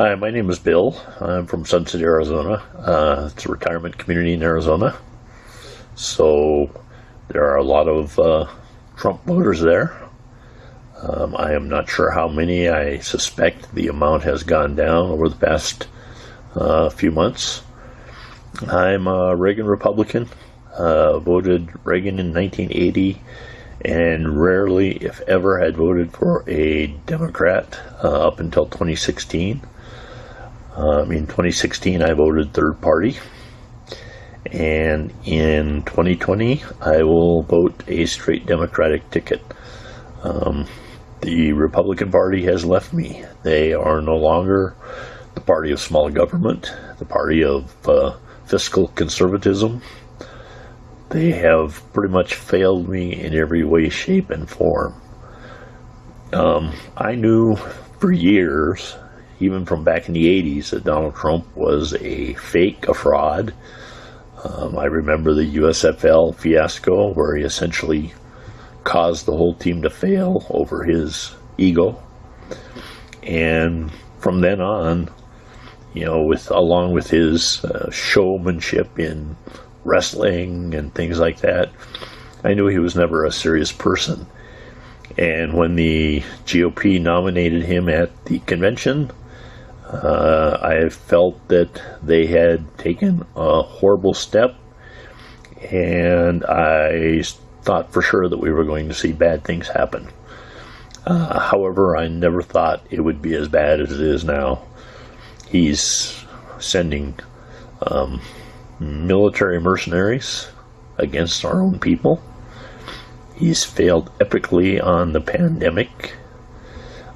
Hi, my name is Bill. I'm from Sun City, Arizona. Uh, it's a retirement community in Arizona. So there are a lot of uh, Trump voters there. Um, I am not sure how many. I suspect the amount has gone down over the past uh, few months. I'm a Reagan Republican. Uh, voted Reagan in 1980 and rarely, if ever, had voted for a Democrat uh, up until 2016. Um, in 2016, I voted third party. And in 2020, I will vote a straight Democratic ticket. Um, the Republican Party has left me. They are no longer the party of small government, the party of uh, fiscal conservatism. They have pretty much failed me in every way, shape, and form. Um, I knew for years even from back in the 80s, that Donald Trump was a fake, a fraud. Um, I remember the USFL fiasco where he essentially caused the whole team to fail over his ego. And from then on, you know, with along with his uh, showmanship in wrestling and things like that, I knew he was never a serious person. And when the GOP nominated him at the convention, uh, I felt that they had taken a horrible step, and I thought for sure that we were going to see bad things happen. Uh, however, I never thought it would be as bad as it is now. He's sending um, military mercenaries against our own people. He's failed epically on the pandemic.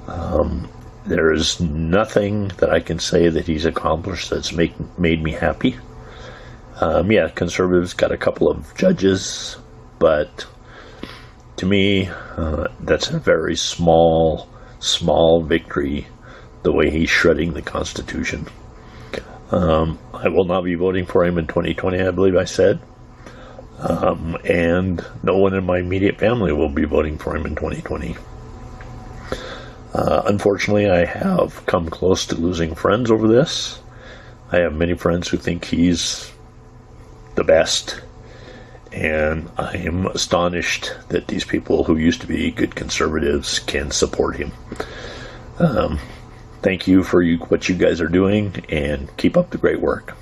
Um, there is nothing that I can say that he's accomplished that's make, made me happy. Um, yeah, conservatives got a couple of judges, but to me, uh, that's a very small, small victory the way he's shredding the Constitution. Um, I will not be voting for him in 2020, I believe I said. Um, and no one in my immediate family will be voting for him in 2020. Uh, unfortunately, I have come close to losing friends over this. I have many friends who think he's the best, and I am astonished that these people who used to be good conservatives can support him. Um, thank you for you, what you guys are doing, and keep up the great work.